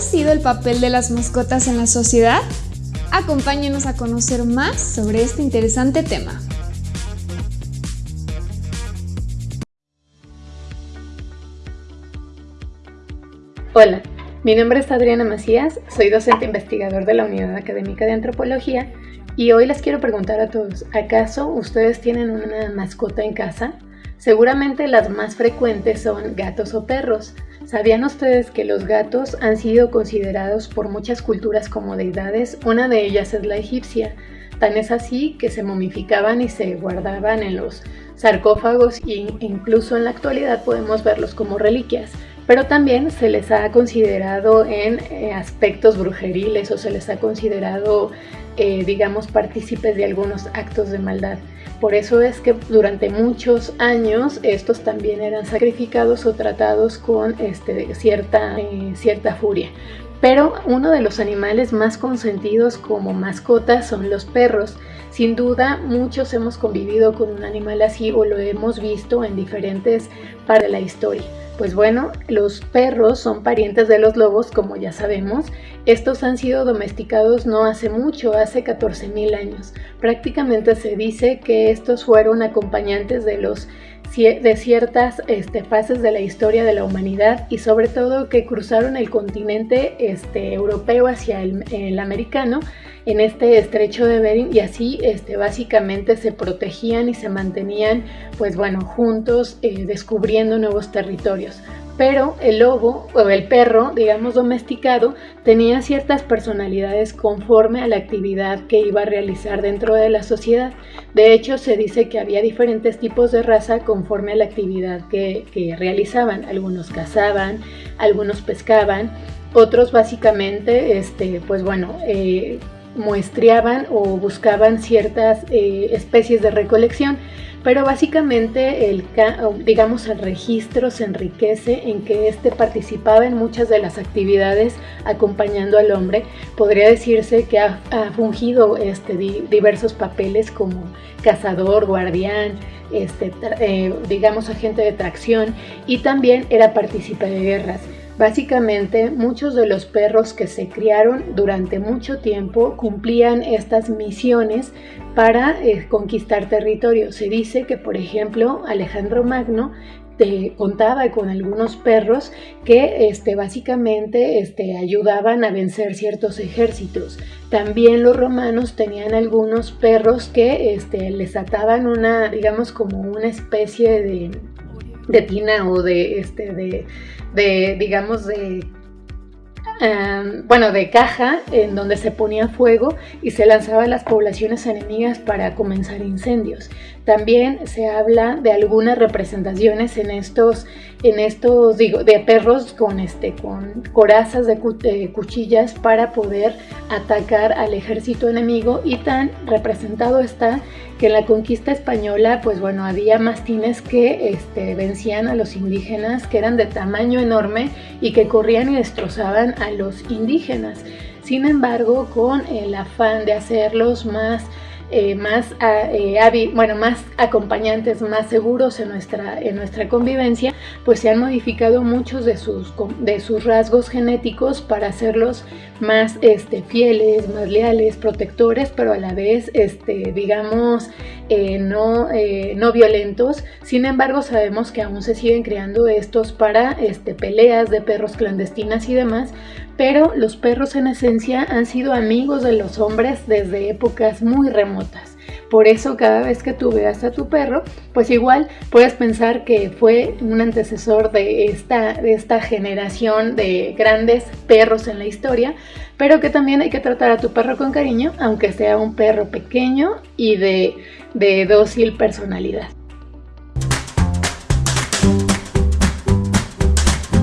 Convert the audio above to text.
sido el papel de las mascotas en la sociedad? Acompáñenos a conocer más sobre este interesante tema. Hola, mi nombre es Adriana Macías, soy docente investigador de la Unidad Académica de Antropología y hoy les quiero preguntar a todos, ¿acaso ustedes tienen una mascota en casa? Seguramente las más frecuentes son gatos o perros. ¿Sabían ustedes que los gatos han sido considerados por muchas culturas como deidades? Una de ellas es la egipcia. Tan es así que se momificaban y se guardaban en los sarcófagos e incluso en la actualidad podemos verlos como reliquias pero también se les ha considerado en eh, aspectos brujeriles o se les ha considerado, eh, digamos, partícipes de algunos actos de maldad. Por eso es que durante muchos años estos también eran sacrificados o tratados con este, cierta, eh, cierta furia. Pero uno de los animales más consentidos como mascotas son los perros. Sin duda, muchos hemos convivido con un animal así o lo hemos visto en diferentes partes de la historia. Pues bueno, los perros son parientes de los lobos, como ya sabemos. Estos han sido domesticados no hace mucho, hace 14.000 años. Prácticamente se dice que estos fueron acompañantes de los de ciertas este, fases de la historia de la humanidad y sobre todo que cruzaron el continente este, europeo hacia el, americano en este estrecho de Bering y así este, básicamente se protegían y se mantenían pues bueno juntos eh, descubriendo nuevos territorios pero el lobo o el perro, digamos domesticado, tenía ciertas personalidades conforme a la actividad que iba a realizar dentro de la sociedad. De hecho, se dice que había diferentes tipos de raza conforme a la actividad que, realizaban. Algunos cazaban, algunos pescaban, otros básicamente, este, pues bueno, eh, muestreaban o buscaban ciertas eh, especies de recolección pero básicamente el, digamos, el registro se enriquece en que éste participaba en muchas de las actividades acompañando al hombre. Podría decirse que ha, fungido este, diversos papeles como cazador, guardián, este, eh, digamos agente de tracción y también era partícipe de guerras. Básicamente, muchos de los perros que se criaron durante mucho tiempo cumplían estas misiones para eh, conquistar territorio. Se dice que, por ejemplo, Alejandro Magno contaba con algunos perros que este, básicamente este, ayudaban a vencer ciertos ejércitos. También los romanos tenían algunos perros que este, les ataban una, digamos, como una especie de, de tina o de, este, de, de digamos, de Em, bueno, de caja en donde se ponía fuego y se lanzaba a las poblaciones enemigas para comenzar incendios. También se habla de algunas representaciones en estos, en estos digo, de perros con, este, con corazas de, cuchillas para poder atacar al ejército enemigo y tan representado está que en la conquista española, pues bueno, había mastines que este, vencían a los indígenas que eran de tamaño enorme y que corrían y destrozaban a los indígenas. Sin embargo, con el afán de hacerlos más eh, más, eh, bueno, más acompañantes, más seguros en nuestra, en nuestra convivencia, pues se han modificado muchos de sus, de sus rasgos genéticos para hacerlos más este, fieles, más leales, protectores, pero a la vez, este, digamos, eh, no, no violentos. Sin embargo, sabemos que aún se siguen creando estos para este, peleas de perros clandestinas y demás, pero los perros en esencia han sido amigos de los hombres desde épocas muy remotas. Por eso cada vez que tú veas a tu perro, pues igual puedes pensar que fue un antecesor de esta, de esta generación de grandes perros en la historia, pero que también hay que tratar a tu perro con cariño, aunque sea un perro pequeño y de, de dócil personalidad.